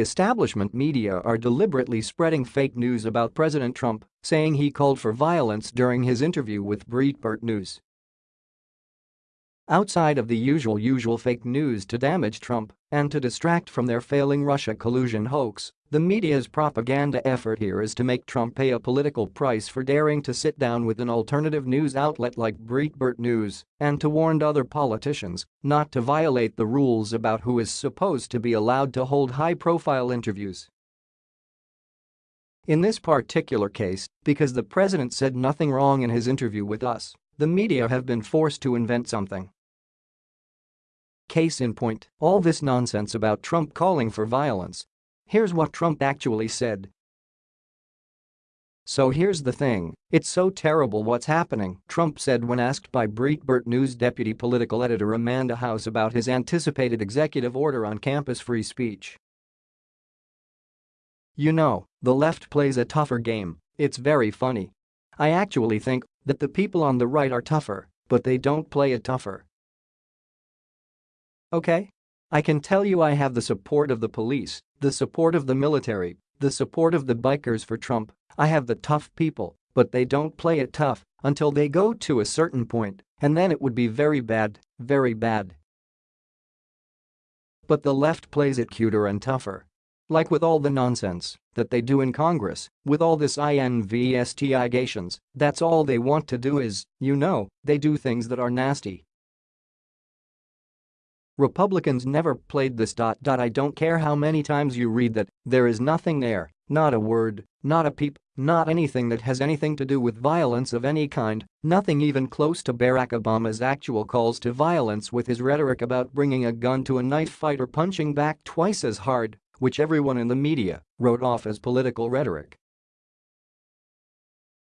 establishment media are deliberately spreading fake news about President Trump, saying he called for violence during his interview with Breitbart News. Outside of the usual usual fake news to damage Trump and to distract from their failing Russia collusion hoax, the media's propaganda effort here is to make Trump pay a political price for daring to sit down with an alternative news outlet like Breitbart News and to warn other politicians not to violate the rules about who is supposed to be allowed to hold high-profile interviews. In this particular case, because the president said nothing wrong in his interview with us, the media have been forced to invent something. Case in point, all this nonsense about Trump calling for violence. Here's what Trump actually said. So here's the thing, it's so terrible what's happening, Trump said when asked by Breitbart News deputy political editor Amanda House about his anticipated executive order on campus free speech. You know, the left plays a tougher game, it's very funny. I actually think that the people on the right are tougher, but they don't play it tougher. Okay? I can tell you I have the support of the police, the support of the military, the support of the bikers for Trump, I have the tough people, but they don't play it tough until they go to a certain point, and then it would be very bad, very bad. But the left plays it cuter and tougher. Like with all the nonsense that they do in Congress, with all this investigations, that's all they want to do is, you know, they do things that are nasty, Republicans never played this. Dot dot I don't care how many times you read that, there is nothing there, not a word, not a peep, not anything that has anything to do with violence of any kind, nothing even close to Barack Obama's actual calls to violence with his rhetoric about bringing a gun to a knife fight or punching back twice as hard, which everyone in the media wrote off as political rhetoric.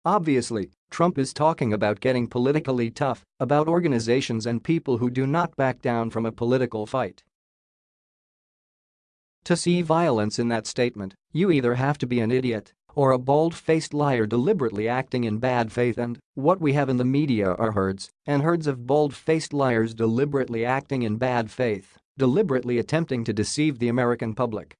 Obviously, Trump is talking about getting politically tough, about organizations and people who do not back down from a political fight. To see violence in that statement, you either have to be an idiot or a bald-faced liar deliberately acting in bad faith and what we have in the media are herds and herds of bald-faced liars deliberately acting in bad faith, deliberately attempting to deceive the American public.